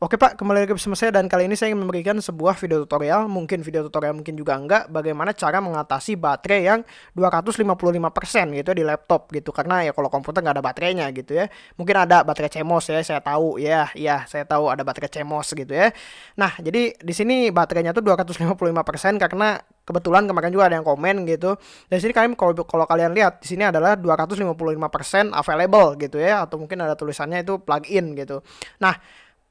Oke Pak, kembali lagi bersama saya dan kali ini saya ingin memberikan sebuah video tutorial, mungkin video tutorial mungkin juga enggak, bagaimana cara mengatasi baterai yang 255% gitu di laptop gitu. Karena ya kalau komputer nggak ada baterainya gitu ya. Mungkin ada baterai CMOS ya, saya tahu ya, ya saya tahu ada baterai CMOS gitu ya. Nah, jadi di sini baterainya tuh 255% karena kebetulan kemarin juga ada yang komen gitu. Dan sini kalian kalau kalau kalian lihat di sini adalah 255% available gitu ya atau mungkin ada tulisannya itu plug-in gitu. Nah,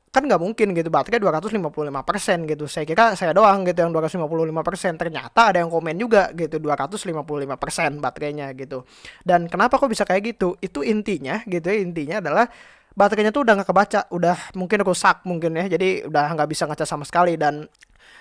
kan nggak mungkin gitu baterai 255% gitu. Saya kira saya doang gitu yang 255% ternyata ada yang komen juga gitu 255% baterainya gitu. Dan kenapa kok bisa kayak gitu? Itu intinya gitu ya intinya adalah baterainya tuh udah nggak kebaca udah mungkin rusak mungkin ya. Jadi udah nggak bisa ngecas sama sekali dan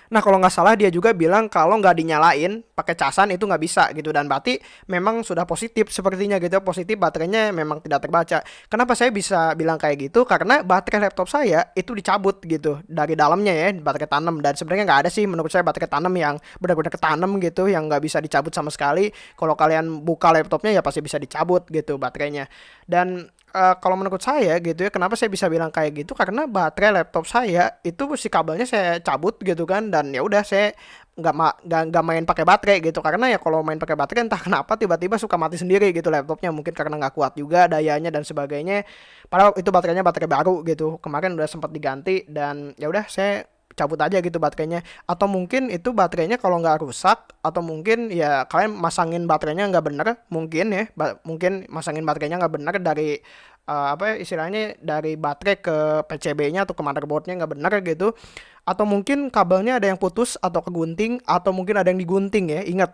Nah kalau nggak salah dia juga bilang kalau nggak dinyalain pakai casan itu nggak bisa gitu dan berarti memang sudah positif sepertinya gitu positif baterainya memang tidak terbaca. Kenapa saya bisa bilang kayak gitu? Karena baterai laptop saya itu dicabut gitu dari dalamnya ya baterai tanam dan sebenarnya nggak ada sih menurut saya baterai tanam yang benar-benar ketanam gitu yang nggak bisa dicabut sama sekali. Kalau kalian buka laptopnya ya pasti bisa dicabut gitu baterainya dan uh, kalau menurut saya gitu ya kenapa saya bisa bilang kayak gitu? Karena baterai laptop saya itu si kabelnya saya cabut gitu kan dan ya udah saya nggak ma nggak main pakai baterai gitu. Karena ya kalau main pakai baterai entah kenapa tiba-tiba suka mati sendiri gitu laptopnya mungkin karena nggak kuat juga dayanya dan sebagainya. Padahal itu baterainya baterai baru gitu kemarin udah sempat diganti dan ya udah saya cabut aja gitu baterainya. Atau mungkin itu baterainya kalau nggak rusak atau mungkin ya kalian masangin baterainya nggak bener mungkin ya mungkin masangin baterainya nggak bener dari uh, apa ya, istilahnya dari baterai ke PCB-nya atau ke motherboardnya nggak bener gitu. Atau mungkin kabelnya ada yang putus atau kegunting atau mungkin ada yang digunting ya ingat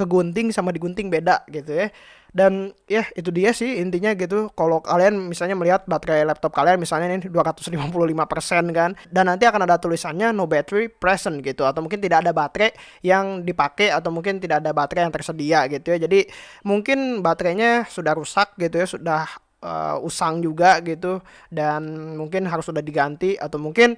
kegunting sama digunting beda gitu ya. Dan ya itu dia sih intinya gitu. Kalau kalian misalnya melihat baterai laptop kalian misalnya ini 255% kan dan nanti akan ada tulisannya no battery present gitu. Atau mungkin tidak ada baterai yang dipakai atau mungkin tidak ada baterai yang tersedia gitu ya. Jadi mungkin baterainya sudah rusak gitu ya sudah uh, usang juga gitu dan mungkin harus sudah diganti atau mungkin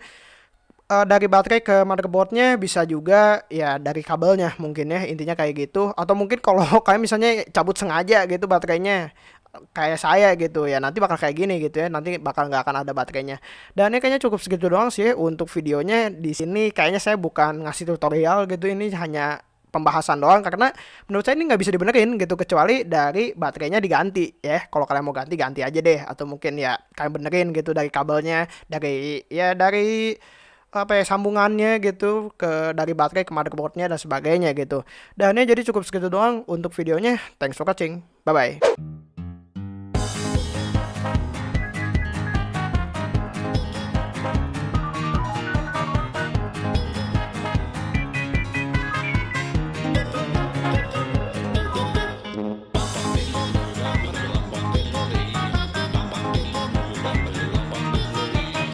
uh, dari baterai ke motherboardnya bisa juga ya dari kabelnya mungkin ya intinya kayak gitu. Atau mungkin kalau kalian misalnya cabut sengaja gitu baterainya kayak saya gitu ya nanti bakal kayak gini gitu ya nanti bakal nggak akan ada baterainya. Dan ini kayaknya cukup segitu doang sih untuk videonya. Di sini kayaknya saya bukan ngasih tutorial gitu ini hanya pembahasan doang karena menurut saya ini nggak bisa dibenerin gitu kecuali dari baterainya diganti ya. Kalau kalian mau ganti ganti aja deh. Atau mungkin ya kalian benerin gitu dari kabelnya dari ya dari apa ya sambungannya gitu ke dari baterai ke motherboardnya dan sebagainya gitu. Dan ini jadi cukup segitu doang untuk videonya. Thanks for watching. Bye bye